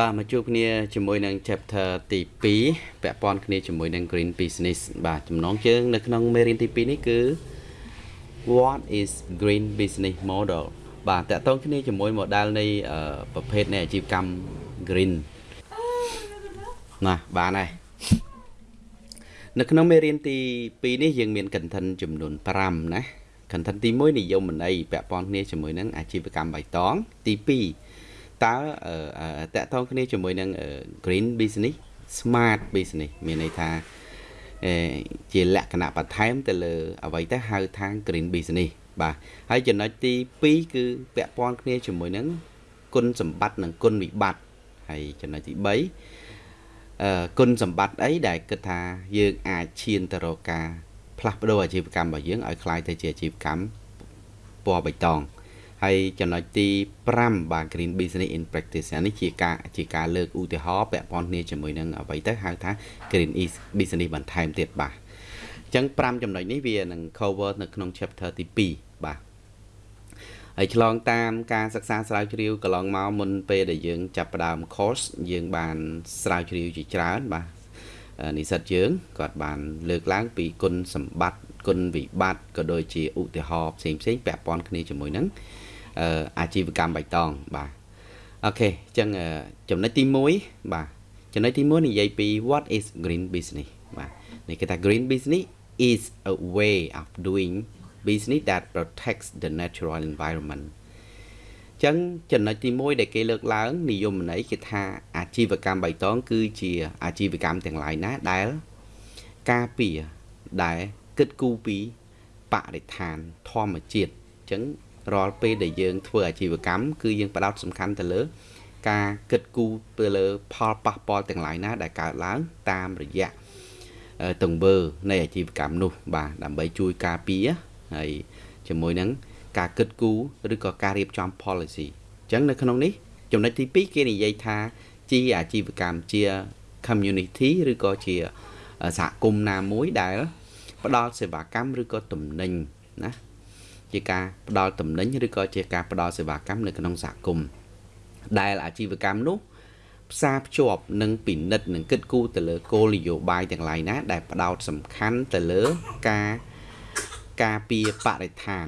បាទមកជួបគ្នាជាមួយនឹង chapter ទី2ពាក់ព័ន្ធគ្នាជាមួយនឹង green business បាទចំណងជើងនៅក្នុងមេរៀនទី2នេះគឺ what is green business model បាទតកតងគ្នាជាមួយ model នៃប្រភេទនៃអាជីវកម្ម green ណាបានហើយនៅក្នុងមេរៀនទី2នេះយើងមាន content ចំនួន5ណា content ទី1និយមន័យពាក់ព័ន្ធគ្នាជាមួយនឹងអាជីវកម្មបៃតងទី2 តើតកតងគ្នាជាមួយនឹង green business smart business មានន័យថាជាលក្ខណៈបន្ថែមទៅលើអ្វីទៅហៅថា green business បាទហើយចំណុចទី2គឺពាក់ព័ន្ធគ្នាជាមួយនឹងគុណសម្បត្តិនិងគុណវិបត្តិហើយចំណុចទី3អឺគុណសម្បត្តិអីដែលគិតថាយើងអាចឈានទៅរកការផ្លាស់ប្ដូរអាជីវកម្មរបស់យើងឲ្យคล้ายទៅជាអាជីវកម្មពណ៌បៃតង ហើយចំណុចទី5បាទ green business in practice នេះជាការជាការលើកឧទាហរណ៍ពាក់ព័ន្ធគ្នាជាមួយនឹងអ្វីទៅហៅថា green business បន្ថែមទៀតបាទអញ្ចឹង5ចំណុចនេះវានឹង cover នៅក្នុង chapter ទី2បាទហើយឆ្លងតាមការសិក្សាស្រាវជ្រាវកន្លងមកមុនពេលដែលយើងចាប់ផ្ដើម course យើងបានស្រាវជ្រាវជាច្រើនបាទនិស្សិតយើងគាត់បានលើកឡើងពីគុណសម្បត្តិគុណវិបត្តិក៏ដូចជាឧទាហរណ៍ផ្សេងផ្សេងពាក់ព័ន្ធគ្នាជាមួយនឹង អាជីវកម្មបៃតងបាទអូខេអញ្ចឹងចំណុចទី1បាទចំណុចទី1និយាយពី what is green business បាទនេះគេថា green business is a way of doing business that protects the natural environment ចឹងចំណុចទី1ដែលគេលើកឡើងនិយមន័យគេថាអាជីវកម្មបៃតង គឺជាអាជីវកម្មទាំងឡាយណាដែលការពារដែលគិតគូរពីបរិស្ថានធម្មជាតិអញ្ចឹង រាល់ពេលដែលយើងធ្វើអាជីវកម្មគឺយើងផ្ដោតសំខាន់ទៅលើ ការគិតគូរទៅលើ ផលប៉ះពាល់ទាំងឡាយណា ដែលកើតឡើងតាមរយៈទង្វើនៃអាជីវកម្មនោះ បាទដើម្បីជួយការពារហើយជាមួយនឹងការគិតគូរឬក៏ការរៀបចំ policy អញ្ចឹងនៅក្នុងនេះចំណុចទី2គេនិយាយថាជាអាជីវកម្មជា community ឬក៏ជាសហគមន៍ណាមួយដែល ផ្ដល់សេវាកម្មឬក៏ទំនិញណា ជាការផ្ដល់តំណែងឬក៏ជាការផ្ដល់សេវាកម្មនៅក្នុងសហគមន៍ដែលអាជីវកម្មនោះផ្សារភ្ជាប់និងពិនិត្យនិងគិតគូរទៅលើគោលនយោបាយទាំងឡាយណា ដែលផ្ដោតសំខាន់ទៅលើការការពារបរិស្ថាន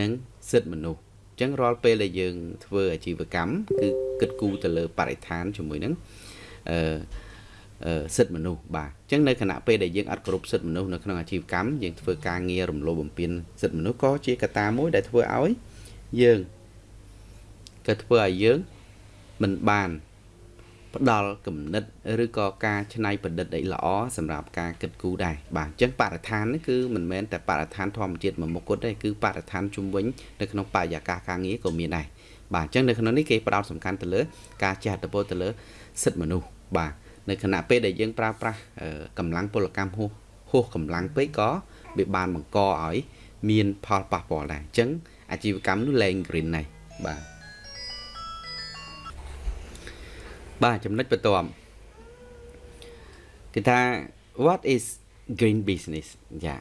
និងសិទ្ធិមនុស្សអញ្ចឹងរាល់ពេលដែលយើង ធ្វើអាជីវកម្មគឺគិតគូរទៅលើបរិស្ថានជាមួយនឹងអឺសិទ្ធិមនុស្សបាទអញ្ចឹងនៅគណៈពេលដែលយើងអត់គ្រប់សិទ្ធិមនុស្សនៅក្នុងអាជីវកម្មយើងធ្វើការងាររំលោភបំពានសិទ្ធិមនុស្សក៏ជាកត្តាមួយដែលធ្វើឲ្យយើងក៏ធ្វើឲ្យយើងមិនបានផ្ដល់គំនិតឬក៏ការច្នៃប្រឌិតអីល្អសម្រាប់ការគិតគូរដែរបាទអញ្ចឹងបរិស្ថាននេះគឺមិនមែនតែបរិស្ថានធម្មជាតិមួយមុខគត់ទេគឺបរិស្ថានជុំវិញនៅក្នុងបរិយាកាសការងារក៏មានដែរបាទអញ្ចឹងនៅក្នុងនេះគេផ្ដោតសំខាន់ទៅលើ ការចេះទៅទៅលើសិទ្ធិមនុស្សបាទ នៅខណៈពេលដែលយើងប្រើប្រាស់កម្លាំងពលកម្មហួសហួសកម្លាំងពេកក៏វាបានបង្កឲ្យមានផលប៉ះពាល់ដែរអញ្ចឹងអាជីវកម្មនោះលែង green ដែរបាទបាទចំណុចបន្ទាប់គេថា what is green business យ៉ា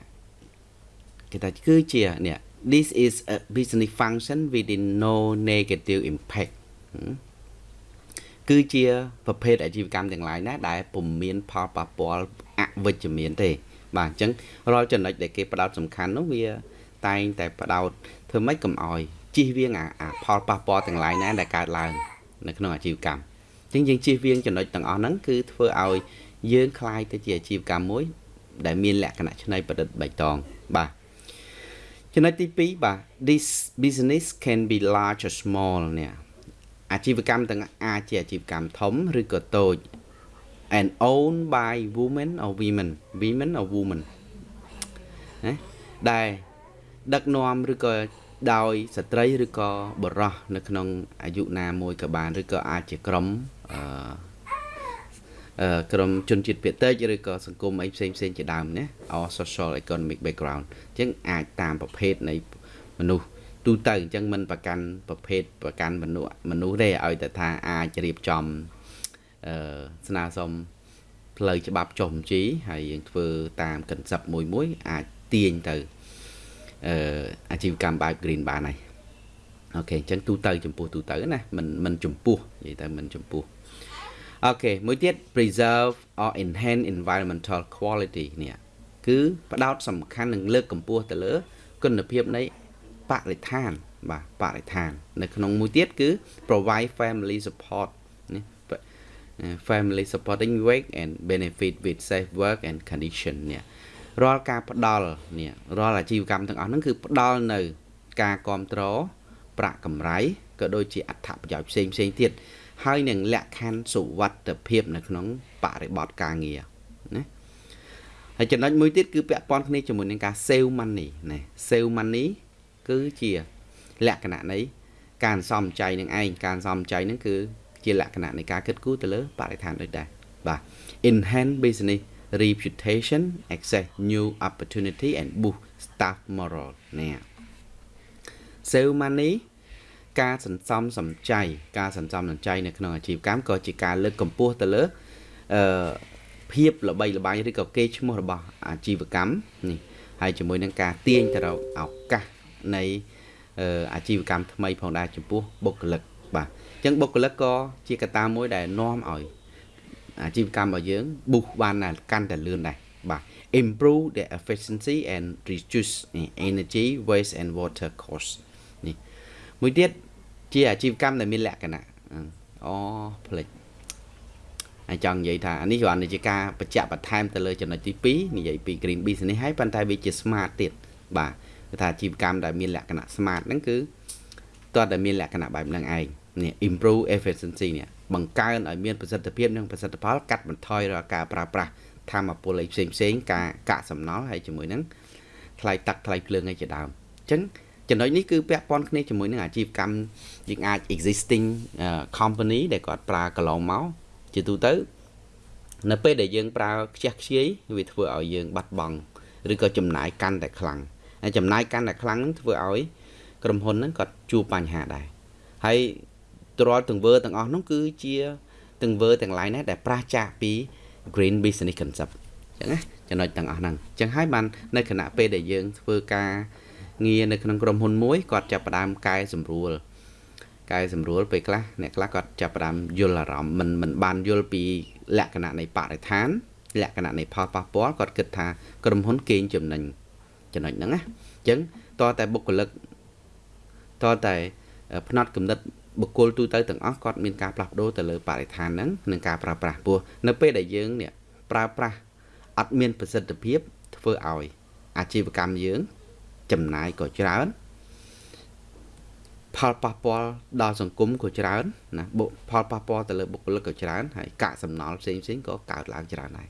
គេថាគឺជានេះ this is a business function within no negative impact គឺជាប្រភេទអាជីវកម្មទាំងឡាយណាដែលពុំមានផលប៉ះពាល់អវិជ្ជមានទេ បាទអញ្ចឹងរាល់ចំណុចដែលគេផ្ដោតសំខាន់នោះវាតែងតែផ្ដោតធ្វើម៉េចកុំអោយជិះវៀងអាផលប៉ះពាល់ទាំងឡាយណាដែលកើតឡើងនៅក្នុងអាជីវកម្មអញ្ចឹងយើងជិះវៀងចំណុចទាំងអស់ហ្នឹងគឺធ្វើឲ្យយើងคลายទៅជាអាជីវកម្មមួយ ដែលមានលក្ខណៈច្នៃប្រឌិតបៃតងបាទចំណុចទី2បាទ this business can be large or small នេះ អាជីវកម្មទាំងអាចជាអាជីវកម្មធំឬក៏តូច and owned by women or women women or women ណាដែលដឹកនាំឬក៏ដោយស្ត្រីឬក៏បុរសនៅក្នុងអាយុណាមួយក៏បានឬក៏អាចជាក្រុមអឺក្រុមជនជាតិភាគតិចឬក៏សង្គមអីផ្សេងផ្សេងជាដើមណា or social economic background អញ្ចឹងអាចតាមប្រភេទនៃមនុស្ស ទូទៅអញ្ចឹងមិនប្រកាន់ប្រភេទប្រកាន់មនុស្សមនុស្សទេឲ្យតែថាអាចរៀបចំអឺស្នើសុំផ្លូវច្បាប់ចុះបញ្ជីហើយយើងធ្វើតាម concept មួយមួយ អាចទាញទៅអឺអាជីវកម្មបែប green បានហើយ okay អញ្ចឹងទូទៅចំពោះទូទៅណាមិនមិនចំពោះនិយាយទៅមិនចំពោះ okay មួយទៀត preserve or enhance environmental quality នេះគឺផ្ដោតសំខាន់នឹងលើកកម្ពស់ទៅលើគុណភាពនៃ បរិស្ថានបាទបរិស្ថាន នៅក្នុងមួយទៀតគឺ provide family support នេះ family supporting work and benefit with safe work and condition នេះរាល់ការផ្ដល់នេះរាល់អាជីវកម្មទាំងអស់ហ្នឹងគឺផ្ដល់នៅការគ្រប់គ្រងប្រាក់កម្រៃក៏ដូចជាអត្ថប្រយោជន៍ផ្សេងផ្សេងទៀតហើយនឹងលក្ខខណ្ឌសុវត្ថិភាពនៅក្នុងបរិបទការងារណាហើយចំណុចមួយទៀតគឺពាក់ព័ន្ធគ្នាជាមួយនឹងការ save money ណា save money គឺជាលក្ខណៈនៃការសំចៃនឹងឯងការសំចៃនឹងគឺជាលក្ខណៈនៃការគិតគូរទៅលើបរិស្ថានដូចដែរបាទ enhance business reputation access new opportunity and boost staff morale នេះ save money ការសន្សំសំចៃការសន្សំសំចៃនៅក្នុងអាជីវកម្មក៏ជាការលើកកម្ពស់ទៅលើអឺភាពល្បីល្បាញឬក៏កេរ្តិ៍ឈ្មោះរបស់អាជីវកម្មនេះហើយជាមួយនឹងការទាញទៅរកឱកាស នៃអាជីវកម្មថ្មីផងដែរចំពោះបុគ្គលិកបាទអញ្ចឹងបុគ្គលិកក៏ជាកត្តាមួយដែលនាំឲ្យអាជីវកម្មរបស់យើង boost បានកាន់តែលឿនដែរបាទ improve the efficiency and reduce energy waste and water cost នេះមួយទៀតជាអាជីវកម្មដែលមានលក្ខណៈអូផ្លេចហើយចង់និយាយថាអានេះគ្រាន់តែជាការបញ្ជាក់បន្ថែមទៅលើចំណុចទី2និយាយពី green business ហើយប៉ុន្តែវាជា smart ទៀតបាទ គឺថាអាជីវកម្មដែលមានលក្ខណៈ smart ហ្នឹងគឺតើតែមានលក្ខណៈបែបហ្នឹងឯងនេះ improve efficiency នេះបង្កើនឲ្យមានប្រសិទ្ធភាពនិងប្រសិទ្ធផលកាត់បន្ថយរាល់ការប្រើប្រាស់ធម្មពលអីផ្សេងផ្សេងការកាក់សំណល់ហើយជាមួយនឹងថ្លៃទឹកថ្លៃភ្លើងអីជាដើមអញ្ចឹងចំណុចនេះគឺពាក់ព័ន្ធគ្នាជាមួយនឹងអាជីវកម្មយើងអាច existing company ដែលគាត់ប្រើកន្លងមកជាទូទៅនៅពេលដែលយើងប្រើខ្ជះខ្ជាយវាធ្វើឲ្យយើងបាត់បង់ឬក៏ចំណាយកាន់តែខ្លាំងហើយ ចំណាយកាន់តែខ្លាំងនឹងធ្វើឲ្យក្រុមហ៊ុនហ្នឹងគាត់ជួបបញ្ហាដែរហើយរាល់ទង្វើទាំងអស់នោះគឺជាទង្វើទាំងឡាយណាដែលប្រាសចាកពី green business concept អញ្ចឹងណាចំណុចទាំងអស់ហ្នឹងអញ្ចឹងហើយបាននៅគណៈពេលដែលយើងធ្វើការងារនៅក្នុងក្រុមហ៊ុនមួយគាត់ចាប់ផ្ដើមកែសម្រួលកែសម្រួលពេលខ្លះអ្នកខ្លះគាត់ចាប់ផ្ដើមយល់អារម្មណ៍មិនមិនបានយល់ពីលក្ខណៈនៃបរិស្ថានលក្ខណៈនៃផលប៉ះពាល់គាត់គិតថាក្រុមហ៊ុនកេងចំណេញ ចំណុចហ្នឹងណាអញ្ចឹងតើតែបុគ្គលិកតើតែផ្នត់គំនិតបុគ្គលទូទៅទាំងអស់គាត់មានការផ្លាស់ប្ដូរទៅលើបរិស្ថានហ្នឹងនិងការប្រើប្រាស់ពោះនៅពេលដែលយើងនេះប្រើប្រាស់អត់មានប្រសិទ្ធភាពធ្វើឲ្យអាជីវកម្មយើង ចំណាយក៏ច្រើនផលប៉ះពាល់ដល់សង្គមក៏ច្រើនណាផលប៉ះពាល់ទៅលើបុគ្គលិកក៏ច្រើនហើយកាកសំណល់ផ្សេងផ្សេងក៏កើតឡើងច្រើនដែរ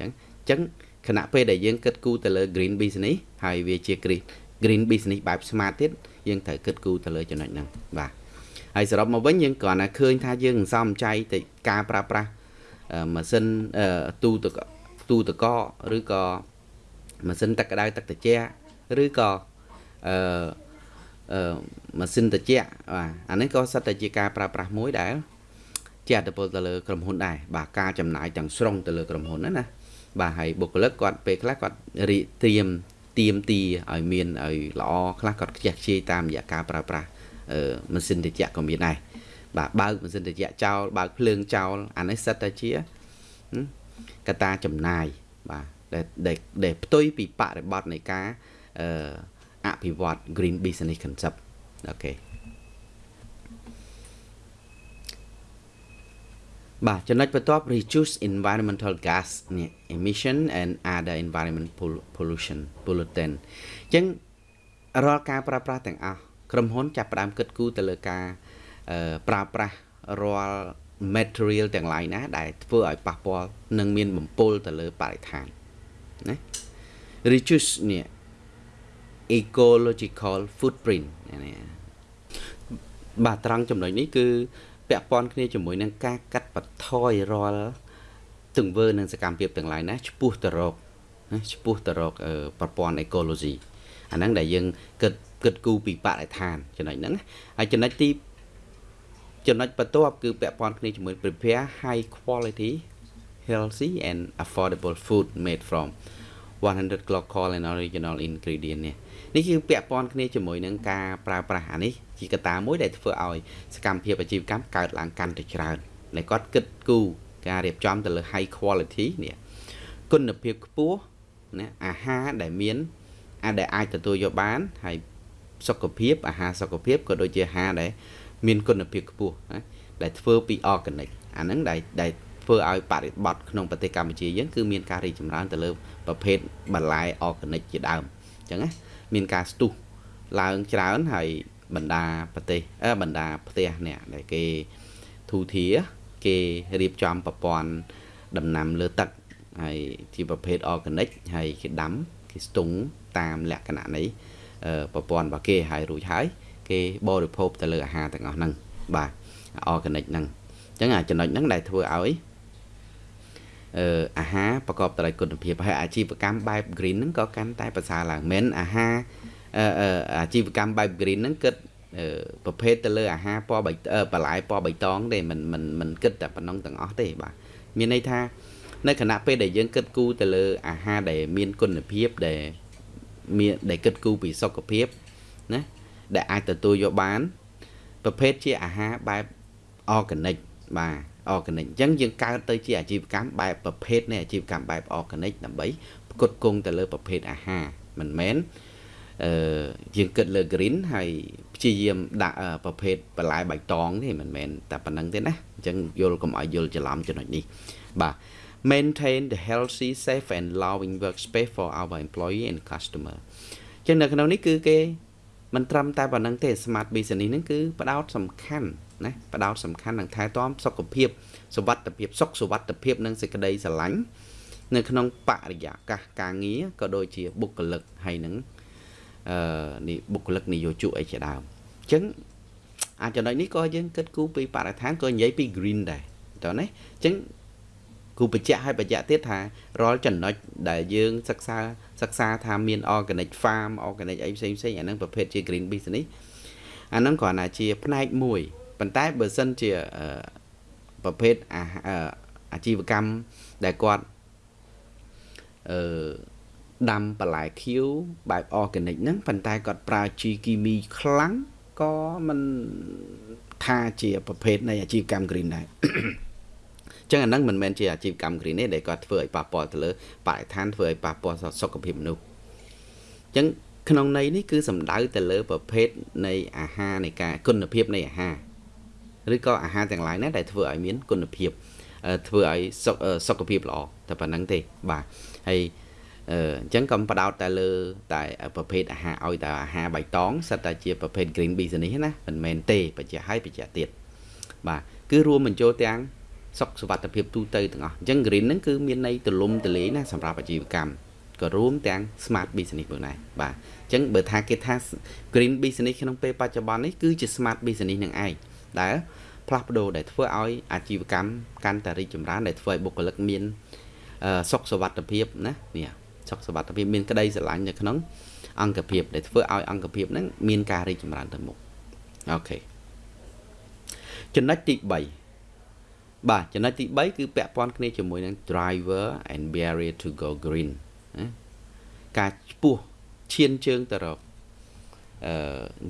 អញ្ចឹងអញ្ចឹង ខណៈពេលដែលយើងគិតគូរទៅលើ green business ហើយវាជា green green business បែប smart ទៀតយើងត្រូវគិតគូរទៅលើចំណុចហ្នឹងបាទហើយសរុបមកវិញយើងគ្រាន់តែឃើញថាយើងសំចៃទៅការប្រើប្រាស់ម៉ាស៊ីនទូទឹកទូទឹកកកឬក៏ម៉ាស៊ីនទឹកក្តៅទឹកត្រជាក់ឬក៏អឺអឺម៉ាស៊ីនត្រជាក់បាទអានេះក៏សិតតែជាការប្រើប្រាស់មួយដែលជាអត្តពលទៅលើក្រុមហ៊ុនដែរបាទការចំណាយទាំងស្រុងទៅលើក្រុមហ៊ុនណាណា បាទហើយបុគ្គលិកគាត់ពេលខ្លះគាត់រៀបត្រៀមទៀមទីឲ្យមានឲ្យល្អខ្លះគាត់ខ្ជះខ្ជាយតាមរយៈការប្រើប្រាស់ម៉ាស៊ីនត្រជាក់ក៏មានដែរបាទបើកម៉ាស៊ីនត្រជាក់ចោលបើកភ្លើងចោលអានេះសិតតែជាកត្តាចំណាយបាទដែលដែលផ្ទុយពីបរិបទនៃការអឺអភិវឌ្ឍ green business concept អូខេ បាទចំណុចបន្ទាប់ reduce environmental gas នេះ emission and other environment pollution pollutant អញ្ចឹងរាល់ការប្រើប្រាស់ទាំងអស់ក្រុមហ៊ុនចាប់ផ្ដើមគិតគូរទៅលើការប្រើប្រាស់រាល់ material ទាំងឡាយណា ដែលធ្វើឲ្យប៉ះពាល់និងមានបំពុលទៅលើបរិស្ថានណា reduce នេះ ecological footprint នេះបាទត្រង់ចំណុចនេះគឺ ពាក់ព័ន្ធគ្នាជាមួយនឹងការកាត់បន្ថយរាល់ទង្វើនិងសកម្មភាពទាំងឡាយណាឆ្ពោះទៅរកណាឆ្ពោះទៅរកប្រព័ន្ធ ecology អាហ្នឹងដែលយើងគិតគិតគូរពីបរិស្ថានចំណុចហ្នឹងហើយចំណុចទីចំណុចបន្ទាប់គឺពាក់ព័ន្ធគ្នាជាមួយ prepare high quality healthy and affordable food made from 100 local and original ingredient នេះនេះគឺពាក់ព័ន្ធគ្នាជាមួយនឹងការប្រើប្រាស់អានេះ ជាកត្តាមួយដែលធ្វើឲ្យសកម្មភាពអាជីវកម្មកើតឡើងកាន់តែច្រើនដែលគាត់គិតគូរការរៀបចំទៅលើ high quality នេះគុណភាពខ្ពស់ណាអាហារដែលមានអាចដែលអាចទទួលយកបានហើយសុខភាពអាហារសុខភាពក៏ដូចជាអាហារដែលមានគុណភាពខ្ពស់ណាដែលធ្វើពី organic អាហ្នឹងដែលដែលធ្វើឲ្យបរិបត្តិក្នុងប្រទេសកម្ពុជាយើងគឺមានការរីកចម្រើនទៅលើប្រភេទបន្លែ organic ជាដើមអញ្ចឹងណាមានការស្ទុះឡើងច្រើនហើយ បណ្ដាប្រទេសអឺបណ្ដាផ្ទះនេះដែលគេធូធាគេរៀបចំប្រព័ន្ធដំណាំលើទឹកហើយជាប្រភេទ organic ហើយគេដាំគេស្ទង់តាមលក្ខណៈនៃប្រព័ន្ធរបស់គេហើយរួចហើយ គេបរិភោគទៅលើអាហារទាំងអស់ហ្នឹងបាទ organic ហ្នឹងអញ្ចឹងអាចំណុចហ្នឹងដែលធ្វើឲ្យអឺអាហារប្រកបដោយគុណភាពហើយអាជីវកម្មបែប green ហ្នឹងក៏កាន់តែប្រសើរឡើងមិនអាហារ អាជីវកម្មបែប green ហ្នឹងគិតប្រភេទទៅលើអាហារពណ៌បៃបន្លែពណ៌បៃតងទេមិនមិនមិនគិតតែប៉ុណ្ណឹងទាំងអស់ទេបាទមានន័យថានៅខណៈពេលដែលយើងគិតគូរទៅលើអាហារដែលមានគុណភាពដែលមានដែលគិតគូរពីសុខភាពណាដែលអាចទទួលយកបានប្រភេទជាអាហារបែប organic បាទ organic អញ្ចឹងយើងកើតទៅជាអាជីវកម្មបែបប្រភេទនៃអាជីវកម្មបែប organic ដើម្បីផ្គត់ផ្គង់ទៅលើប្រភេទអាហារមិនមែន អឺយើងគិតលើ green ហើយព្យាយាមដាក់ប្រភេទបន្លែបៃតងទេមិនមែនតែប៉ុណ្្នឹងទេណាអញ្ចឹងយល់កុំឲ្យយល់ច្រឡំចំណុចនេះបាទ maintain the healthy safe and loving workspace for our employee and customer អញ្ចឹងនៅក្នុងនេះគឺគេមិនត្រឹមតែប៉ុណ្្នឹងទេ smart business ហ្នឹងគឺផ្ដោតសំខាន់ណាផ្ដោតសំខាន់នឹងថែទាំសុខភាពសុវត្ថិភាពសុខសុវត្ថិភាពនិងសេចក្តីស្រឡាញ់នៅក្នុងបរិយាកាសការងារក៏ដូចជាបុគ្គលិកហើយនឹង អឺនេះបុគ្គលិកនយោជកអីជាដើមអញ្ចឹងអាចចំណុចនេះក៏យើងគិតគូរពីបរិស្ថានក៏និយាយពី green ដែរតើណាអញ្ចឹងគូបញ្ជាក់ឲ្យបញ្ជាក់ទៀតថារាល់ចំណុចដែលយើងសិក្សាសិក្សាថាមាន organic farm organic អីផ្សេងផ្សេងអាហ្នឹងប្រភេទជា green business អាហ្នឹងគ្រាន់តែជាផ្នែកមួយប៉ុន្តែបើសិនជាប្រភេទអាជីវកម្មដែលគាត់អឺ ដាំបន្លែខៀវបែប organic ហ្នឹងប៉ុន្តែគាត់ប្រើជីគីមីខ្លាំងក៏មិនថាជាប្រភេទនៃអាជីវកម្ម green ដែរចឹងអាហ្នឹងមិនមែនជាអាជីវកម្ម green ទេដែលគាត់ធ្វើឲ្យប៉ះពាល់ទៅលើបរិស្ថានធ្វើឲ្យប៉ះពាល់សុខភាពមនុស្សចឹងក្នុងន័យនេះគឺសំដៅទៅលើប្រភេទនៃអាហារនៃការគុណភាពនៃអាហារឬក៏អាហារទាំងឡាយណាដែលធ្វើឲ្យមានគុណភាពធ្វើឲ្យសុខភាពល្អតែប៉ុណ្្នឹងទេបាទហើយ អញ្ចឹងកុំបដោតតែលើតែប្រភេទអាហារឲ្យតែអាហារបៃតងសិតតែជាប្រភេទ green business ណាមិនមែនទេបញ្ជាក់ឲ្យបញ្ជាក់ទៀតបាទគឺរួមបញ្ចូលទាំងសុខសុវត្ថិភាពទូទៅទាំងអស់អញ្ចឹង green ហ្នឹងគឺមានន័យទលំទលាយណាសម្រាប់អាជីវកម្មក៏រួមទាំង smart business ផងដែរបាទអញ្ចឹងបើថាគេថា green business ក្នុងពេលបច្ចុប្បន្ននេះគឺជា smart business នឹងឯងដែលផ្លាស់ប្ដូរដែលធ្វើឲ្យអាជីវកម្មកាន់តែរីកចម្រើនដែលធ្វើឲ្យបុគ្គលិកមានសុខសុវត្ថិភាពណានេះ សុខសុវត្ថិភាពមានក្តីស្រឡាញ់នៅក្នុងអង្គភាពដែលធ្វើឲ្យអង្គភាពហ្នឹងមានការរីកចម្រើនទៅមុខអូខេចំណុចទី3បាទចំណុចទី3គឺពាក់ព័ន្ធគ្នាជាមួយនឹង driver and barrier to go green ណាការឈ្មោះឈានជើងទៅរកអឺ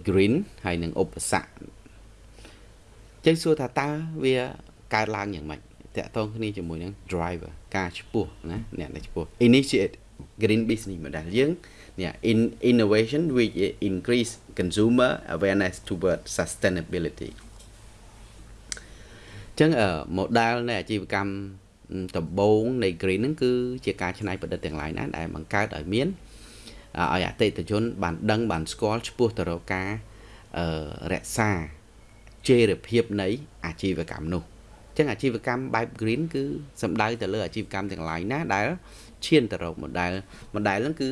green ហើយនឹងឧបសគ្គចឹងសួរថាតើវាកើតឡើងយ៉ាងម៉េចតកតងគ្នាជាមួយនឹង driver ការឈ្មោះណាអ្នកដែលឈ្មោះ initiate green business model យើងនេះ in innovation which increase consumer awareness toward sustainability ចឹង model នៃអាជីវកម្មដំបូងនៃ green ហ្នឹងគឺជាការច្នៃប្រឌិតទាំងឡាយណាដែលបង្កើតឲ្យមានឲ្យអតិថិជន បានដឹងបានស្គាល់ឆ្ពោះទៅរកការរក្សាជេរភាពនៃអាជីវកម្មនោះអញ្ចឹងអាជីវកម្មបែប green គឺសំដៅទៅលើអាជីវកម្មទាំងឡាយណាដែល ឈានទៅរក model model ហ្នឹងគឺ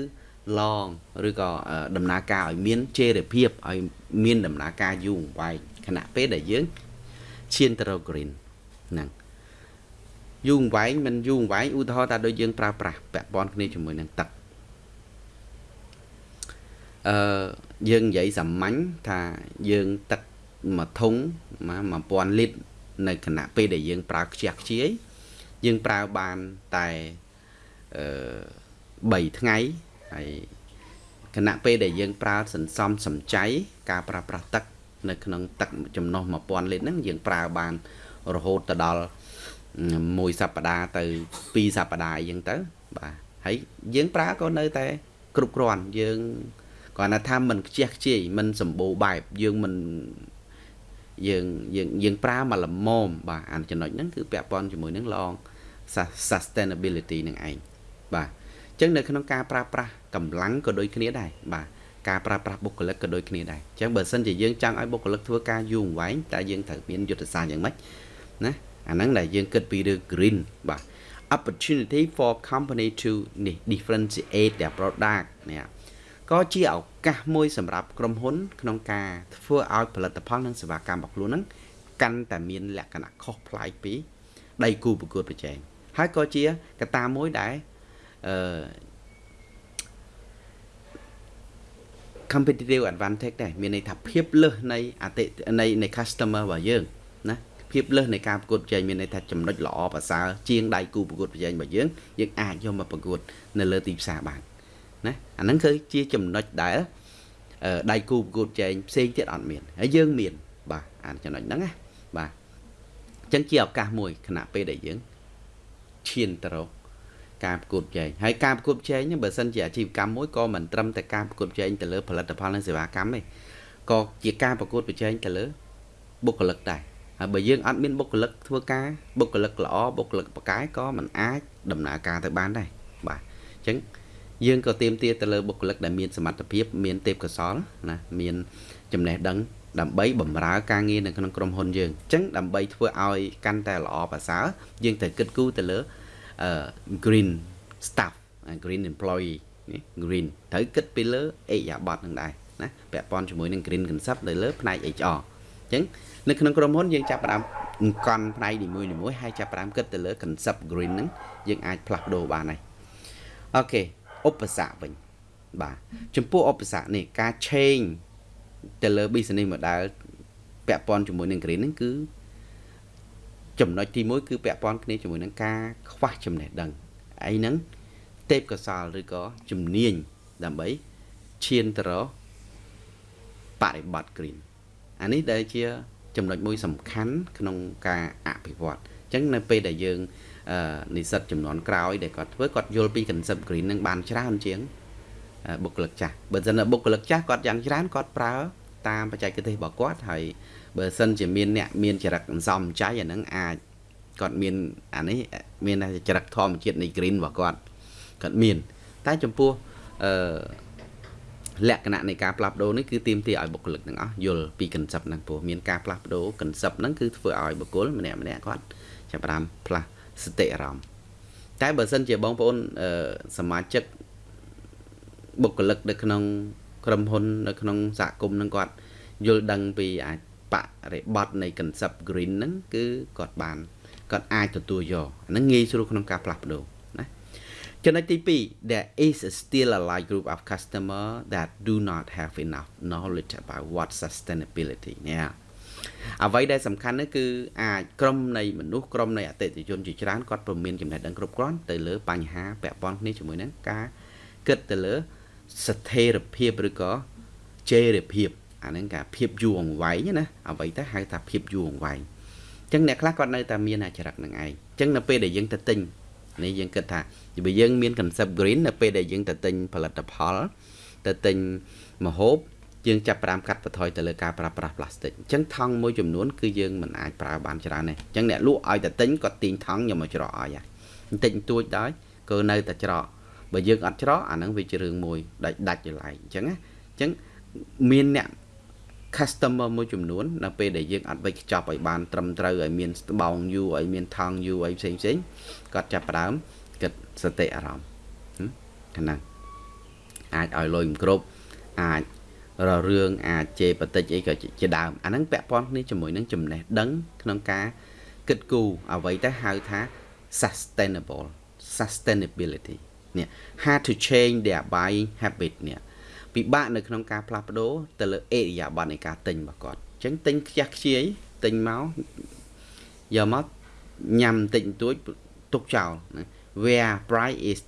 long ឬក៏ដំណើរការឲ្យមានជេរភាពឲ្យមានដំណើរការយូរអង្វែងខណៈពេលដែលយើងឈានទៅរក green ហ្នឹងយូរអង្វែងមិនយូរអង្វែងឧទាហរណ៍ថាដូចយើងប្រើប្រាស់ពាក់ព័ន្ធគ្នាជាមួយនឹងទឹកអឺយើងនិយាយសាមញ្ញថាយើងទឹកមួយធុង1000លីត្រនៅគណៈពេលដែលយើងប្រើខ្ជះខ្ជាយយើងប្រើបានតែអឺ 3ថ្ងៃហើយគណៈពេលដែលយើងប្រើសន្សំសំចៃការប្រើប្រាស់ទឹក នៅក្នុងទឹកចំណុះ1000លីត្រហ្នឹងយើងប្រើបានរហូតទៅដល់មួយសប្តាហ៍ទៅពីរសប្តាហ៍អីចឹងទៅបាទហើយយើងប្រើក៏នៅតែគ្រប់គ្រាន់យើងគាត់ថាមិនខ្ជះខ្ជាយមិនសម្បូរបែបយើងមិនយើងយើងយើងប្រើមកល្មមបាទអាចំណុចហ្នឹងគឺពាក់ព័ន្ធជាមួយនឹង long sustainability នឹងឯង បាទអញ្ចឹងនៅក្នុងការប្រើប្រាស់កម្លាំងក៏ដូចគ្នាដែរបាទការប្រើប្រាស់បុគ្គលិកក៏ដូចគ្នាដែរអញ្ចឹងបើសិនជាយើងចង់ឲ្យបុគ្គលិកធ្វើការយូរអង្វែងតើយើងត្រូវមានយុទ្ធសាស្ត្រយ៉ាងម៉េចណាអាហ្នឹងដែលយើងគិតពីរឿង green បាទ opportunity for company to differentiate their product នេះក៏ជាឱកាសមួយសម្រាប់ក្រុមហ៊ុន ក្នុងការធ្វើឲ្យផលិតផលនិងសេវាកម្មរបស់ខ្លួនហ្នឹងកាន់តែមានលក្ខណៈខុសប្លែកពីដៃគូប្រកួតប្រជែងហើយក៏ជាកត្តាមួយដែល អឺ competitive advantage ដែរមានន័យថាភាពលើសនៃអតិនៃនៃ customer របស់យើងណាភាពលើសនៃការប្រកួតប្រជែងមានន័យថាចំណុចល្អប្រសើរជាងដៃគូប្រកួតប្រជែងរបស់យើងយើងអាចយកមកប្រកួតនៅលើទីផ្សារបានណាអាហ្នឹងគឺជាចំណុចដែលដៃគូប្រកួតប្រជែងផ្សេងទៀតអត់មានហើយយើងមាន បាទអាចំណុចហ្នឹងណាបាទអញ្ចឹងជាឱកាសមួយខណៈពេលដែលយើងឈានទៅរក ការប្រកួតប្រជែងហើយការប្រកួតប្រជែងហ្នឹងបើសិនជាអាជីវកម្មមួយក៏មិនត្រឹមតែការប្រកួតប្រជែងទៅលើផលិតផលនិងសេវាកម្មទេក៏ជាការប្រកួតប្រជែងទៅលើបុគ្គលិកដែរហើយបើយើងអត់មានបុគ្គលិកធ្វើការបុគ្គលិកល្អបុគ្គលិកបកាយក៏មិនអាចដំណើរការទៅបានដែរបាទអញ្ចឹងយើងក៏ទៀមទាទៅលើបុគ្គលិកដែលមានសមត្ថភាពមានទេពកោសល្យណាមានចំណេះដឹងដើម្បីបម្រើការងារនៅក្នុងក្រុមហ៊ុនយើងអញ្ចឹងដើម្បីធ្វើឲ្យកាន់តែល្អប្រសើរយើងត្រូវគិតគូរទៅលើ green staff green employee នេះ green ត្រូវគិតពីលើអេយ៉ាបតនឹងដែរណាពាក់ព័ន្ធជាមួយនឹង green concept នៅលើផ្នែក HR អញ្ចឹងនៅក្នុងក្រុមហ៊ុនយើងចាប់ផ្ដើមអង្គន់ផ្នែកនីមួយៗហើយចាប់ផ្ដើមគិតទៅលើ concept green ហ្នឹងយើងអាចផ្លាស់ប្ដូរបានហើយអូខេឧបសគ្គវិញបាទចំពោះឧបសគ្គនេះការ change ទៅលើ business model ពាក់ព័ន្ធជាមួយនឹង green ហ្នឹងគឺ ចំណុចទី1គឺពាក់ព័ន្ធគ្នាជាមួយនឹងការខ្វះចំណេះដឹងអីហ្នឹងទេពកោសលឬក៏ជំនាញដើម្បីឈានទៅរកបរិបត្តិ green អានេះដែលជា ចំណុចមួយសំខាន់ក្នុងការអភិវឌ្ឍអញ្ចឹងនៅពេលដែលយើងនិស្សិតចំនួនក្រោយដែលគាត់ធ្វើគាត់យល់ពី concept green នឹងបានច្រើនជាងបុគ្គលិកចាស់បើមិនបុគ្គលិកចាស់គាត់យ៉ាងច្រើនគាត់ប្រើតាមបច្ចេកទេសរបស់គាត់ហើយ បើសិនជាមានអ្នកមានចរិតអន្សំចៃអាហ្នឹងអាចគាត់មានអានេះមានចរិតធម្មជាតិនៃ green របស់គាត់គាត់មាន តែចំពោះអឺលក្ខណៈនៃការផ្លាស់ប្ដូរនេះគឺទាមទារឲ្យបុគ្គលិកទាំងអស់យល់ពី concept ហ្នឹងព្រោះមានការផ្លាស់ប្ដូរ concept ហ្នឹងគឺធ្វើឲ្យបុគ្គលម្នាក់ម្នាក់គាត់ចាប់ផ្ដើមផ្លាស់សតិអារម្មណ៍តែបើសិនជាបងប្អូនសមាជិកបុគ្គលិកនៅក្នុងក្រុមហ៊ុននៅក្នុងសហគមន៍នឹងគាត់យល់ដឹងពីអា បរិបត្តិនៃ concept green ហ្នឹងគឺគាត់បានគាត់អាចទទួលយកអាហ្នឹងងាយស្រួលក្នុងការផ្លាស់ប្ដូរណាចំណុចទី2 there is still a large group of customer that do not have enough knowledge about what sustainability នេះអ្វីដែលសំខាន់នោះគឺអាចក្រុមនៃមនុស្សក្រុមនៃអតិថិជនជាច្រើនគាត់ពុំមានចំណេះដឹងគ្រប់គ្រាន់ទៅលើបញ្ហាពាក់ព័ន្ធគ្នាជាមួយនឹងការគិតទៅលើស្ថិរភាពឬក៏ជេរភាព អាហ្នឹងការភាពយូរអង្វែងណាអ្វីទៅហៅថាភាពយូរអង្វែងអញ្ចឹងអ្នកខ្លះគាត់នៅតែមានអាចរិតនឹងឯងអញ្ចឹងនៅពេលដែលយើងទៅទិញនេះយើងគិតថាបើយើងមាន concept green នៅពេលដែលយើងទៅទិញផលិតផលទៅទិញម្ហូបយើងចាប់ផ្ដើមកាត់បន្ថយទៅលើការប្រើប្រាស់ផ្លាស្ទិកអញ្ចឹងថង់មួយចំនួនគឺយើងមិនអាចប្រើបានច្រើនទេអញ្ចឹងអ្នកលក់ឲ្យតែទិញគាត់ទាញថង់យកមកច្រកឲ្យបន្តិចបន្តួចដែរក៏នៅតែច្រកបើយើងអត់ច្រកអាហ្នឹងវាជារឿងមួយដាច់ដាច់ចលែងអញ្ចឹងណាអញ្ចឹងមានអ្នក customer មួយចំនួននៅពេលដែលយើងអត់វិចខ្ចប់ឲ្យបានត្រឹមត្រូវឲ្យមានស្បោងយូរឲ្យមានថង់យូរឲ្យផ្សេងផ្សេងគាត់ចាប់ផ្ដើមគិតសតិអារម្មណ៍ហ្នឹងអាចឲ្យលុយមិនគ្រប់អាចររឿងអាចជេរបតិចអីក៏ជាដើមអាហ្នឹងពាក់ព័ន្ធគ្នាជាមួយនឹងចំណេះដឹងក្នុងការគិតគូរអ្វីទៅហៅថា sustainable sustainability នេះ how to change their buying habit នេះ ពិបាកនៅក្នុងការផ្លាស់ប្ដូរទៅលើអេរិយាប័តនៃការទិញរបស់គាត់អញ្ចឹងទិញខ្ជះខ្ជាយទិញមកយកមកញ៉ាំតិចបន្តួចទុកចោល where price is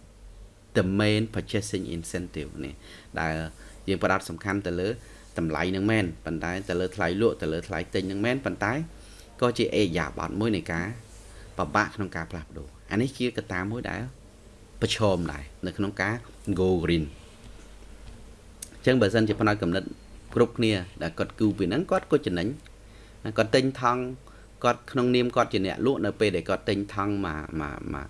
the main purchasing incentive នេះដែលយើងផ្ដោតសំខាន់ទៅលើតម្លៃនឹងមែនប៉ុន្តែទៅលើថ្លៃលក់ទៅលើថ្លៃទិញនឹងមែនប៉ុន្តែក៏ជាអេយ៉ាប័តមួយនៃការពិបាកក្នុងការផ្លាស់ប្ដូរអានេះជាកត្តាមួយដែលប្រឈមដែរនៅក្នុងការ go green អញ្ចឹងបើសិនជាផ្នែកកំណត់គ្រប់គ្នាដែលគាត់គូពីហ្នឹងគាត់ក៏ចំណេញគាត់ទិញថង់គាត់ក្នុងនាមគាត់ជាអ្នកលក់នៅពេលដែលគាត់ទិញថង់មកមកមក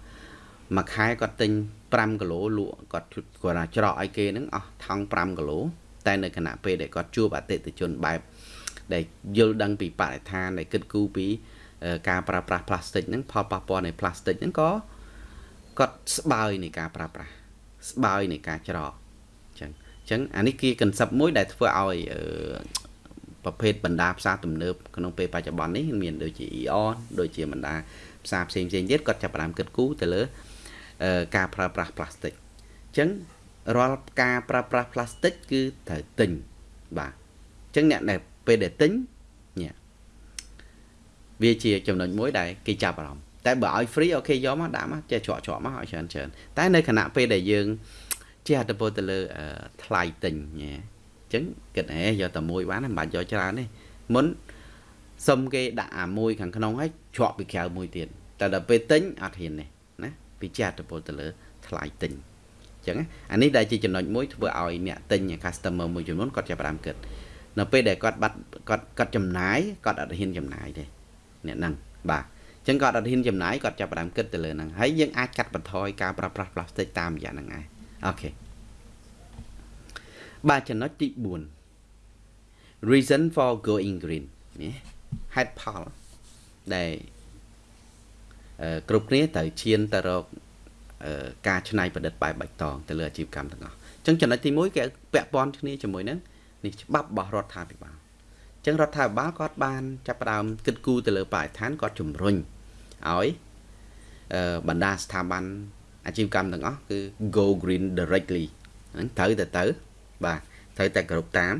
មួយខែគាត់ទិញ5គីឡូលក់គាត់គាត់ថាច្រកឲ្យគេហ្នឹងអស់ថង់5គីឡូតែនៅគណៈពេលដែលគាត់ជួបអតិថិជនបែបដែលយល់ដឹងពីបរិស្ថានដែលគិតគូរពីការប្រើប្រាស់ផ្លាស្ទិកហ្នឹងផលប៉ះពាល់នៃផ្លាស្ទិកហ្នឹងក៏គាត់ស្បើយនៃការប្រើប្រាស់ស្បើយនៃការច្រកអញ្ចឹងអញ្ចឹងអានេះគឺកន្សឹបមួយដែលធ្វើឲ្យប្រភេទបណ្ដាផ្សារទំនើបក្នុងពេលបច្ចុប្បន្ននេះមានដូចជា EON ដូចជាបណ្ដាផ្សារផ្សេងផ្សេងទៀតគាត់ចាប់ផ្ដើមគិតគូរទៅលើការប្រើប្រាស់ផ្លាស្ទិកអញ្ចឹងរាល់ការប្រើប្រាស់ផ្លាស្ទិកគឺត្រូវទិញបាទអញ្ចឹងអ្នកដែលពេលដែលទិញនេះវាជាចំណុចមួយដែលគេចាប់អារម្មណ៍តែបើឲ្យ free អូខេយកមកដាក់មកចេះច្រកច្រកមកឲ្យច្រើនច្រើនតែនៅគណៈពេលដែលយើង ជាអត្តពលទៅលើថ្លៃទិញញ៉េអញ្ចឹងគិតហេយកតែមួយបានមិនបាច់យកច្រើនទេមុនសុំគេដាក់អាមួយខាងក្នុងហើយច្រកពីក្រៅមួយទៀតតែដល់ពេលទិញអត់ហ៊ានទេណាពីជាអត្តពលទៅលើថ្លៃទិញអញ្ចឹងអានេះដែលជាចំណុចមួយធ្វើឲ្យអ្នកទិញ customer មួយចំនួនគាត់ចាប់ផ្ដើមគិតនៅពេលដែលគាត់បាត់គាត់គាត់ចំណាយគាត់អត់ហ៊ានចំណាយទេអ្នកហ្នឹងបាទអញ្ចឹងគាត់អត់ហ៊ានចំណាយគាត់ចាប់ផ្ដើមគិតទៅលើហ្នឹងហើយយើងអាចកាត់បន្ថយការប្រើប្រាស់ប្លាស្ទិកតាមរយៈហ្នឹងឯង អូខេបាទចំណុចទី4 reason for going green នេះហេតុផលដែលគ្រប់គ្នាត្រូវឈានទៅរកការច្នៃប្រឌិតបែបបៃតងទៅលើអាជីវកម្មទាំងអស់អញ្ចឹងចំណុចទី1គេពាក់ព័ន្ធគ្នាជាមួយនឹងនេះច្បាប់របស់រដ្ឋាភិបាលអញ្ចឹងរដ្ឋាភិបាលគាត់បានចាប់ផ្ដើមគិតគូរទៅលើបរិស្ថានគាត់ជំរុញឲ្យបណ្ដាស្ថាប័ន អាជីវកម្មទាំងអស់គឺ go green directly ហ្នឹងត្រូវតែទៅ បាទត្រូវតែគ្រប់តាម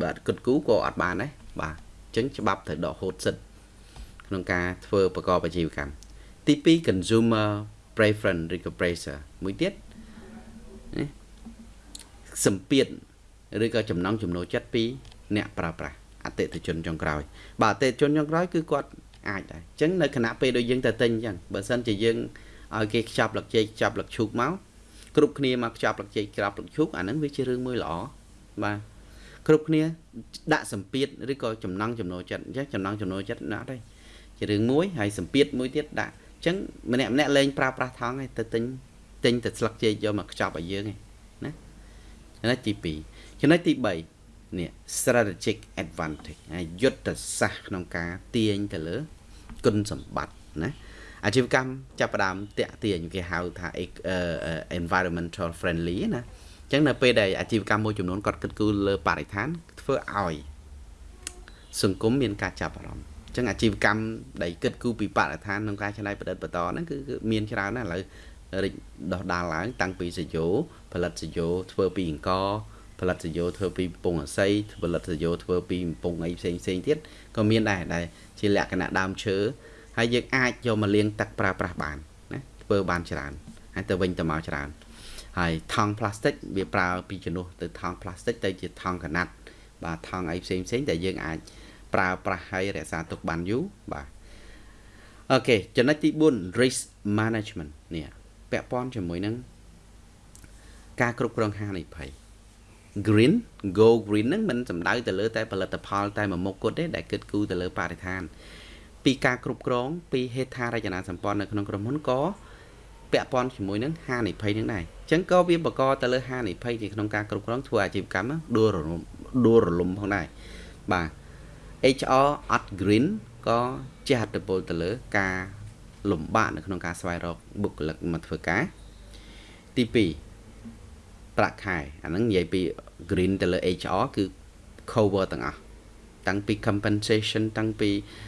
បើអត់គិតគូរក៏អត់បានដែរបាទអញ្ចឹងច្បាប់ត្រូវដកហូតសិទ្ធក្នុងការធ្វើប្រកបអាជីវកម្មទី2 consumer preference ឬក៏ pressure មួយទៀតសម្ពាធឬក៏ចំណង់ចំណូលចិត្តពី អ្នកប្រើប្រាស់អតិថិជនចុងក្រោយ បាទអតិថិជនចុងក្រោយគឺគាត់អាចដែរអញ្ចឹងនៅគណៈពេលដូចយើងទៅទិញអញ្ចឹងបើសិនជាយើង ឲ្យគេខ្ចប់លឹកចេកខ្ចប់លឹកឈូកមកគ្រប់គ្នាមកខ្ចប់លឹកចេកខ្ចប់លឹកឈូកអាហ្នឹងវាជារឿងមួយល្អបាទគ្រប់គ្នាដាក់សម្ពាធឬក៏ចំណង់ចំណូលចិត្តអញ្ចឹងចំណង់ចំណូលចិត្តណាស់ទេជារឿងមួយហើយសម្ពាធមួយទៀតដាក់អញ្ចឹងម្នាក់ម្នាក់លេងប្រើប្រាស់ថង់ឯងទៅទិញទិញតែស្លឹកចេកយកមកខ្ចប់ឲ្យយើងឯងណាចំណុចទី2ចំណុចទី3នេះ strategic advantage យុទ្ធសាស្ត្រក្នុងការទាញទៅលើគុណសម្បត្តិណា អាជីវកម្មចាប់ផ្ដើមតាក់ទាញគេហៅថា environmental friendly ណាអញ្ចឹងនៅពេលដែលអាជីវកម្មមួយចំនួនគាត់គិតគូរលើបរិស្ថានធ្វើឲ្យសង្គមមានការចាប់អារម្មណ៍អញ្ចឹងអាជីវកម្មដែលគិតគូរពីបរិស្ថានក្នុងការច្នៃប្រឌិតបន្តហ្នឹងគឺមានច្រើនណាស់ឥឡូវរីកដោះដាលឡើងតាំងពីសយោផលិតសយោធ្វើពីអង្គផលិតសយោធ្វើពីពងអស័យផលិតសយោធ្វើពីពងអីផ្សេងផ្សេងទៀតក៏មានដែរដែលជាលក្ខណៈដើមឈើ ហើយយើងអាចយកមកលាងទឹកប្រើប្រាស់បានណាធ្វើបានច្រើនហើយទៅវិញទៅមកច្រើនហើយថង់ផ្លាស្ទិកវាប្រើពីជំនួសទៅថង់ផ្លាស្ទិកទៅជាថង់កណាត់បាទថង់អីផ្សេងផ្សេងដែលយើងអាចប្រើប្រាស់ហើយរក្សាទុកបានយូរបាទអូខេចំណុចទី4 risk management នេះពាក់ព័ន្ធជាមួយនឹងការគ្រប់គ្រងហានិភ័យ green go green ហ្នឹងមិនសំដៅទៅលើតែផលិតផលតែមួយមុខគត់ទេដែលគិតគូរទៅលើបរិស្ថាន ពីការគ្រប់គ្រងពីហេដ្ឋារចនាសម្ព័ន្ធនៅក្នុងក្រុមហ៊ុនក៏ពាក់ព័ន្ធជាមួយនឹងហានិភ័យនឹងដែរអញ្ចឹងក៏វាបង្កទៅលើហានិភ័យក្នុងការគ្រប់គ្រងធ្វើអាជីវកម្មដួលរលំដួលរលំផងដែរបាទ HR អត់ green ក៏ជះឥទ្ធិពលទៅលើការលំបាកនៅក្នុងការស្វែងរកបុគ្គលិកមកធ្វើការទី2ប្រាក់ខែអាហ្នឹងនិយាយពី green ទៅលើ HR គឺ cover ទាំងអស់តាំងពី compensation តាំងពីអឺ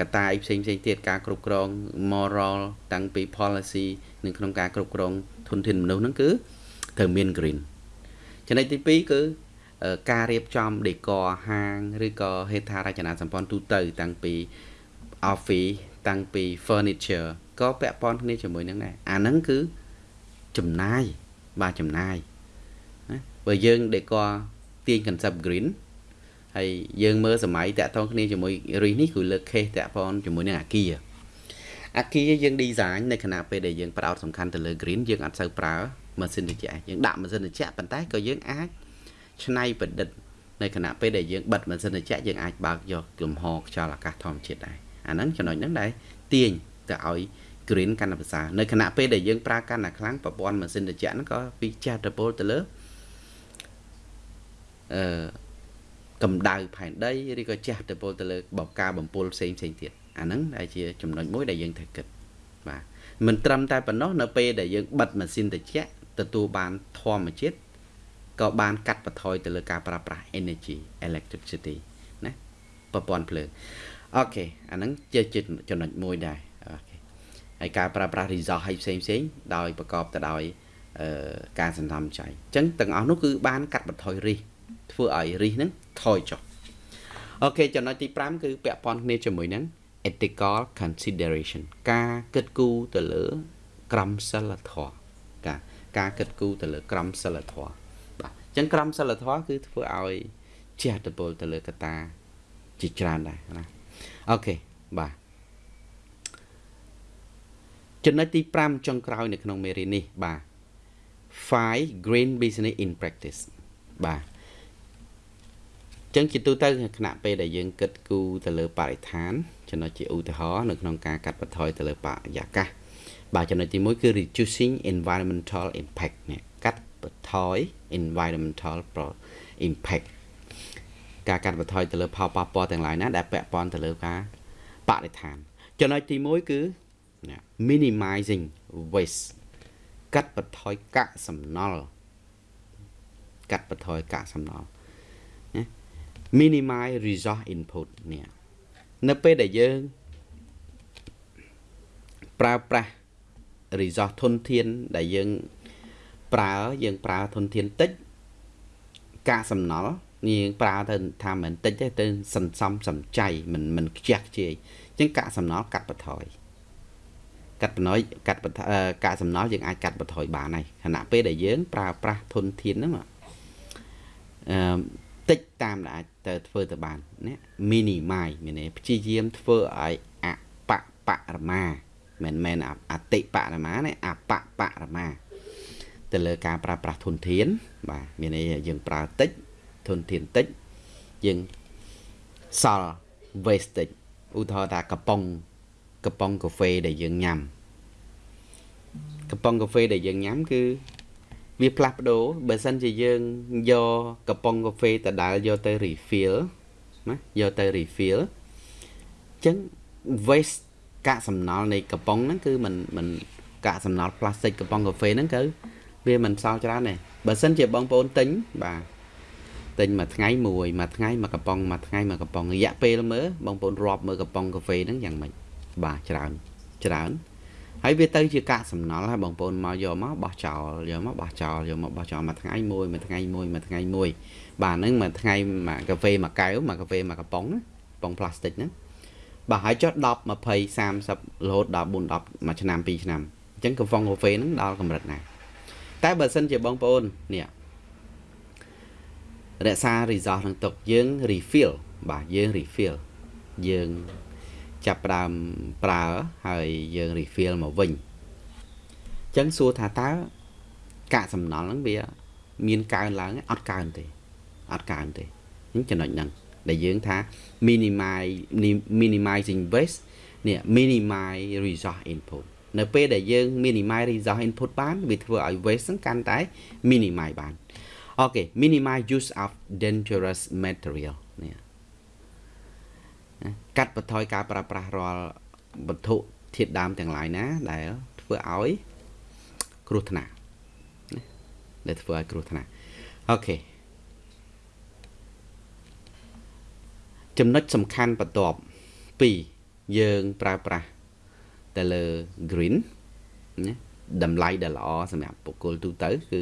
កតាយផ្សេងផ្សេងទៀតការគ្រប់គ្រង moral តាំងពី policy នៅក្នុងការគ្រប់គ្រងធនធានមនុស្សហ្នឹងគឺត្រូវមាន green ចំណុចទី2គឺការរៀបចំ decor ហាងឬក៏ហេដ្ឋារចនាសម្ព័ន្ធទូទៅតាំងពី office តាំងពី furniture ក៏ពាក់ព័ន្ធគ្នាជាមួយនឹងដែរអាហ្នឹងគឺចំណាយបាទចំណាយណាបើយើង decor ទាញ concept green ហើយយើងមើលសម័យតាក់ទងគ្នាជាមួយរីសនេះគឺលើក case តាក់ព័ន្ធជាមួយនឹងអាគារអាគារយើង design នៅខណៈពេលដែលយើងផ្ដោតសំខាន់ទៅលើ green យើងអត់សូវប្រើម៉ាស៊ីនត្រជាក់យើងដាក់ម៉ាស៊ីនត្រជាក់ប៉ុន្តែក៏យើងអាចច្នៃប្រឌិតនៅខណៈពេលដែលយើងបិទម៉ាស៊ីនត្រជាក់យើងអាចបើកយកលំហខ្យល់អាកាសធម្មជាតិដែរអាហ្នឹងចំណុចហ្នឹងដែលទាញទៅឲ្យ green កាន់តែប្រសើរនៅខណៈពេលដែលយើងប្រើកាន់តែខ្លាំងប្រព័ន្ធម៉ាស៊ីនត្រជាក់ហ្នឹងក៏វាចាស់ទៅពលទៅលើអឺ កម្ដៅផែនដីឬក៏ចាស់ទៅពលទៅលើបបការបំពុលផ្សេងផ្សេងទៀតអាហ្នឹងដែលជាចំណុចមួយដែលយើងត្រូវគិតបាទមិនត្រឹមតែប៉ុណ្ណោះនៅពេលដែលយើងបិទម៉ាស៊ីនត្រជាក់ទទួលបានធម្មជាតិក៏បានកាត់បន្ថយទៅលើការប្រើប្រាស់ energy electricity ណាប្រព័ន្ធភ្លើង okay អាហ្នឹងជាចំណុចមួយដែរ okay ហើយការប្រើប្រាស់ resource ឲ្យផ្សេងផ្សេងដោយប្រកបទៅដោយអឺការសន្សំចៃអញ្ចឹងទាំងអស់នោះគឺបានកាត់បន្ថយរិះធ្វើឲ្យរិះហ្នឹង ថយចុះ okay ចំណុចទី5គឺពាក់ព័ន្ធគ្នាជាមួយនឹង ethical consideration ការគិតគូរទៅលើ ក្រមសីលធម៌ការការគិតគូរទៅលើក្រមសីលធម៌បាទអញ្ចឹងក្រមសីលធម៌គឺធ្វើឲ្យជះឥទ្ធិពលទៅលើកត្តាជាច្រើនដែរណាអូខេបាទចំណុចទី5ចុងក្រោយនៅក្នុងមេរៀននេះបាទ five green business in practice បាទ ចឹងជាទូទៅគណៈពេលដែលយើងគិតគូរទៅលើបរិស្ថានចំណុចជាឧទាហរណ៍នៅក្នុងការកាត់បន្ថយទៅលើបរិយាកាសបាទចំណុចទី1គឺ reducing environmental impact នេះកាត់បន្ថយ environmental impact ការកាត់បន្ថយទៅលើផលប៉ះពាល់ទាំងឡាយណាដែលពាក់ព័ន្ធទៅលើការបរិស្ថាន ចំណុចទី1គឺ minimizing waste កាត់បន្ថយកាកសំណល់កាត់បន្ថយកាកសំណល់ minimize resource input នេះនៅពេលដែលយើងប្រើប្រាស់ resource ធនធានដែលយើងប្រើយើងប្រើធនធានតិចកាកសំណល់យើងប្រើទៅថាមិនតិចទេទៅសន្សំសំចៃមិនមិនខ្ជះខ្ជាយអញ្ចឹងកាកសំណល់កាត់បន្ថយកាត់បន្ថយកាត់កាកសំណល់យើងអាចកាត់បន្ថយបានហើយខណៈពេលដែលយើងប្រើប្រាស់ធនធានហ្នឹងអឺ តិចតាមដែលអាចទៅធ្វើទៅបានណា minimize មានន័យព្យាយាមធ្វើឲ្យអបបរមាមិនមែនអតិបរមាទេអបបរមាទៅលើការប្រើប្រាស់ធនធាន បាទមានន័យយើងប្រើតិចធនធានតិចយើងសល់ waste តិចឧទាហរណ៍ថាកំប៉ុងកំប៉ុងកាហ្វេដែលយើងញ៉ាំកំប៉ុងកាហ្វេដែលយើងញ៉ាំគឺ វាផ្លាស់ប្ដូរបើសិនជាយើងយកកំប៉ុងកាហ្វេដដែលយកទៅ refill ណាយកទៅ refill អញ្ចឹង waste កាកសំណល់នៃកំប៉ុងហ្នឹងគឺมันมันកាកសំណល់ផ្លាស្ទិកកំប៉ុងកាហ្វេហ្នឹងគឺវាមិនសល់ច្រើនទេបើសិនជាបងប្អូនទិញបាទទិញមួយថ្ងៃមួយមួយថ្ងៃមួយកំប៉ុងមួយថ្ងៃមួយកំប៉ុងរយៈពេលមើលបងប្អូនរាប់មើលកំប៉ុងកាហ្វេហ្នឹងយ៉ាងម៉េចបាទច្រើនច្រើន ហើយវាទៅជាកាកសំណល់ហើយបងប្អូនមកយកមកបោះចោលយកមកបោះចោលយកមកបោះចោលមួយថ្ងៃមួយមួយថ្ងៃមួយមួយថ្ងៃមួយបាទហ្នឹងមួយថ្ងៃមួយកាហ្វេមួយកែវមួយកាហ្វេមួយកំប៉ុងណាកំប៉ុងផ្លាស្ទិកហ្នឹងបាទហើយចុះ10 20 30រហូតដល់4 10មួយឆ្នាំ2ឆ្នាំអញ្ចឹងកំប៉ុងកាហ្វេហ្នឹងដល់កម្រិតណាតែបើសិនជាបងប្អូននេះរក្សា resource នឹងទុកយើង refill បាទយើង refill យើង ចាប់ផ្ដើមប្រើហើយយើង refill មកវិញអញ្ចឹងសួរថាតើកាកសំណល់ហ្នឹងវា មានកើនឡើងអត់កើនទេអត់កើនទេអញ្ចឹងចំណុចហ្នឹងដែលយើងថា minimize minimizing waste នេះ minimize resource input នៅពេលដែលយើង minimize resource input បានវាធ្វើឲ្យ waste ហ្នឹងកាន់តែ minimize បានអូខេ minimize use of dangerous material នេះ កាត់បន្ថយការប្រើប្រាស់រាល់វត្ថុធាតុដើមទាំងឡាយណា ដែលធ្វើឲ្យគ្រោះថ្នាក់ណាដែលធ្វើឲ្យគ្រោះថ្នាក់អូខេចំណុចសំខាន់បន្ទាប់2យើងប្រើប្រាស់ទៅលើ green ណាតម្លៃដែលល្អសម្រាប់បុគ្គលទូទៅគឺ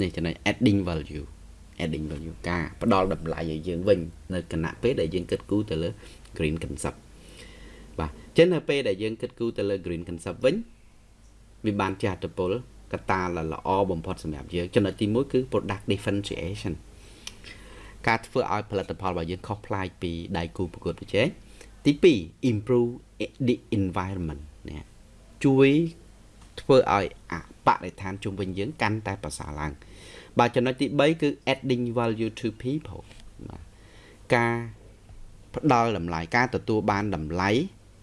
នេះចំណុច adding value adding value ការផ្ដល់តម្លៃឲ្យយើងវិញនៅគណៈពេលដែលយើងគិតគូរទៅលើ green concept បាទអញ្ចឹងនៅពេលដែលយើងគិតគូរទៅលើ green concept វិញវាបានជាអត្តពលកត្តាល្អបំផុតសម្រាប់យើងចំណុចទី1គឺ product differentiation ការធ្វើឲ្យផលិតផលរបស់យើងខុសប្លែកពីដៃគូប្រកួតប្រជែងទី2 improve the environment នេះជួយធ្វើឲ្យអបរិស្ថានជុំវិញយើងកាន់តែប្រសើរឡើងបាទចំណុចទី3គឺ adding value to people បាទការ ផ្ដល់តម្លៃការទទួលបានតម្លៃ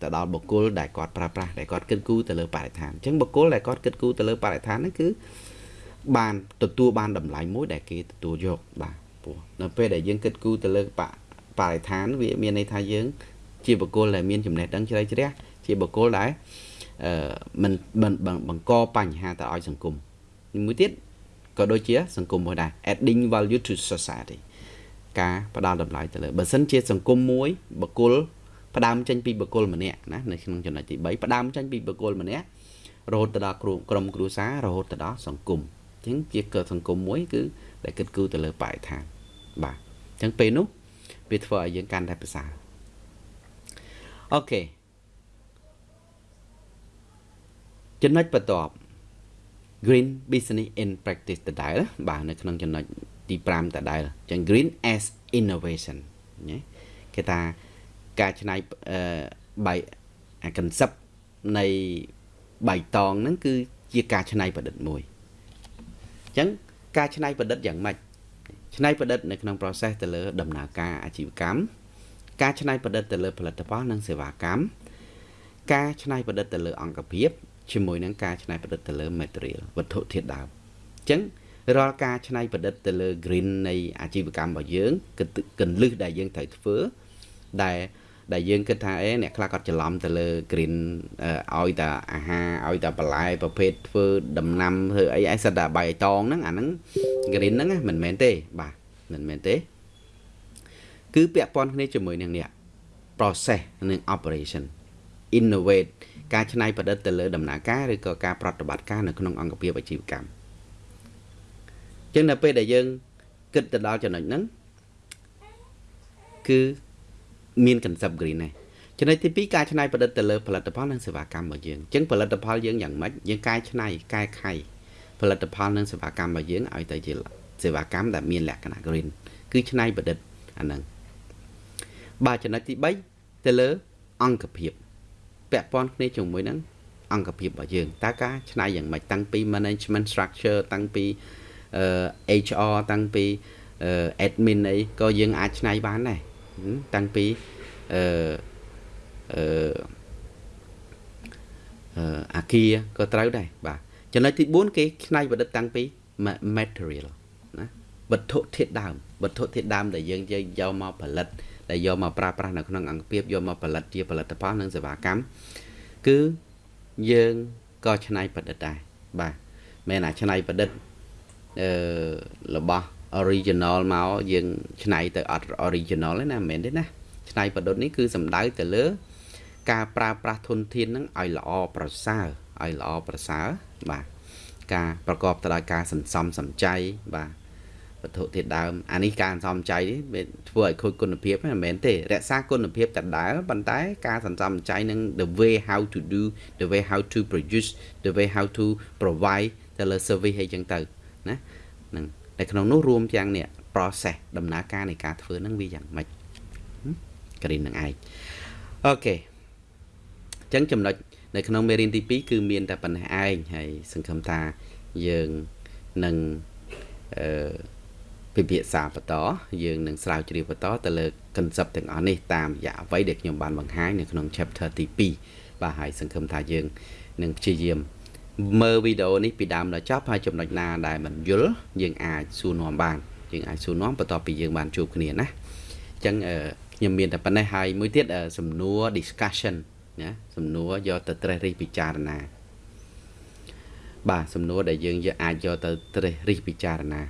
ទៅដល់បុគ្គលដែលគាត់ប្រើប្រាស់ដែលគាត់គិតគូរទៅលើបរិស្ថានអញ្ចឹងបុគ្គលដែលគាត់គិតគូរទៅលើបរិស្ថានហ្នឹងគឺបានទទួលបានតម្លៃមួយដែលគេទទួលយកបាទព្រោះនៅពេលដែលយើងគិតគូរទៅលើបរិស្ថានវាមានន័យថាយើង ជាបុគ្គលដែលមានចំណេះដឹងជ្រៅជ្រះជាបុគ្គលដែលអឺមិនបង្កបញ្ហាទៅឲ្យសង្គមមួយទៀតក៏ដូចជា សង្គមមួយដែរ adding value to society ការផ្ដល់តម្លៃទៅលើបើសិនជាសង្គមមួយបុគ្គលផ្ដើមចេញពីបុគ្គលម្នាក់ណានៅក្នុងចំណុចទី3ផ្ដើមចេញពីបុគ្គលម្នាក់រហូតទៅដល់ក្រុមគ្រួសាររហូតទៅដល់សង្គមអញ្ចឹងជាកើតសង្គមមួយគឺដែលគិតគូរទៅលើបរិស្ថានបាទអញ្ចឹងពេលនោះវាធ្វើឲ្យយើងកាន់តែប្រសើរអូខេចំណុចបន្ទាប់ green business in practice ដដែលបាទនៅក្នុងចំណុច ទី5ដដែលអញ្ចឹង green as innovation ណាគេថាការច្នៃអឺបៃអា concept នៃបៃតងហ្នឹងគឺជាការច្នៃប្រឌិតមួយអញ្ចឹងការច្នៃប្រឌិតយ៉ាងម៉េចច្នៃប្រឌិតនៅក្នុង process ទៅលើ ដំណើរការអាជីវកម្មការច្នៃប្រឌិតទៅលើផលិតផលនិងសេវាកម្មការច្នៃប្រឌិតទៅលើអង្គភាពជាមួយនឹងការច្នៃប្រឌិតទៅលើ material វត្ថុធាតុដើមអញ្ចឹង រាល់ការច្នៃប្រឌិតទៅលើ green នៃអាជីវកម្មរបស់យើងកន្លឹះដែលយើងត្រូវធ្វើដែលដែលយើងគិតថាអេអ្នកខ្លះគាត់ច្រឡំទៅលើ green ឲ្យតែអាហារឲ្យតែបន្លែប្រភេទធ្វើដំណាំធ្វើអីឯសិតតែបៃតងហ្នឹងអាហ្នឹង green ហ្នឹងមិនមែនទេបាទមិនមែនទេ គឺពាក់ព័ន្ធគ្នាជាមួយនឹងនេះ process និង operation innovate ការច្នៃប្រឌិតទៅលើដំណើរការឬក៏ការប្រតិបត្តិការនៅក្នុងអង្គភាពអាជីវកម្ម ចឹងនៅពេលដែលយើងគិតទៅដល់ចំណុចហ្នឹងគឺមាន concept green ដែរចំណុចទី2ការច្នៃប្រឌិតទៅលើផលិតផលនិងសេវាកម្មរបស់យើងអញ្ចឹងផលិតផលយើងយ៉ាងម៉េចយើងកែច្នៃកែខៃផលិតផលនិងសេវាកម្មរបស់យើងឲ្យទៅជាសេវាកម្មដែលមានលក្ខណៈ green គឺច្នៃប្រឌិតអាហ្នឹងបាទចំណុចទី3ទៅលើអង្គភាពពាក់ព័ន្ធគ្នាជាមួយនឹងអង្គភាពរបស់យើងតើការច្នៃយ៉ាងម៉េចតាំងពី management structure តាំងពី HR តាំងពី admin អីក៏យើងអាចច្នៃបានដែរតាំងពីអឺអឺអាគារក៏ត្រូវដែរបាទចំណុចទី4គេច្នៃប្រឌិតតាំងពី material ណាវត្ថុធាតុដើមវត្ថុធាតុដើមដែលយើងយកមកផលិតដែលយកមកប្រើប្រាស់នៅក្នុងអង្គភាពយកមកផលិតជាផលិតផលនិងសេវាកម្មគឺយើងក៏ច្នៃប្រឌិតដែរបាទមែនអាច្នៃប្រឌិតអឺ របស់ original មកយើងច្នៃទៅអត់ original ទេណាមិនមែនទេណាច្នៃប្រឌិតនេះគឺសំដៅទៅលើ ការប្រើប្រាស់ធនធានហ្នឹងឲ្យល្អប្រសើរឲ្យល្អប្រសើរបាទការប្រកបទៅដោយការសន្សំសំចៃបាទវត្ថុធាតុដើមអានេះការសន្សំចៃវាធ្វើឲ្យខូចគុណភាពមិនមែនទេរក្សាគុណភាពដដែលប៉ុន្តែការសន្សំចៃនឹង the way how to do the way how to produce the way how to provide ទៅលើ service អីចឹងទៅ ណាហ្នឹងតែក្នុងនោះរួមទាំងនេះ process ដំណើរការនៃការធ្វើហ្នឹងវាយ៉ាងម៉េចក្រីននឹងឯងអូខេអញ្ចឹងចំណុចនៅក្នុងមេរៀនទី2គឺមានតែប៉ុណ្ណេះឯងហើយសង្ឃឹមថាយើងនឹងអឺពិភាក្សាបន្តយើងនឹងស្រាវជ្រាវបន្តទៅលើ concept ទាំងអស់នេះតាមរយៈអ្វីដែលខ្ញុំបានបង្ហាញនៅក្នុង chapter ទី2បាទហើយសង្ឃឹមថាយើងនឹងព្យាយាម មើលវីដេអូនេះពីដើមដល់ចប់ហើយចំណុចណាដែលមិនយល់យើងអាចសួរនាំបានយើងអាចសួរនាំបន្ទាប់ពីយើងបានជួបគ្នាណាអញ្ចឹងខ្ញុំមានតែប៉ុណ្ណេះហើយមួយទៀតសំណួរ discussion ណាសំណួរយកទៅត្រេះរិះពិចារណាបាទសំណួរដែលយើងយកអាចយកទៅត្រេះរិះពិចារណា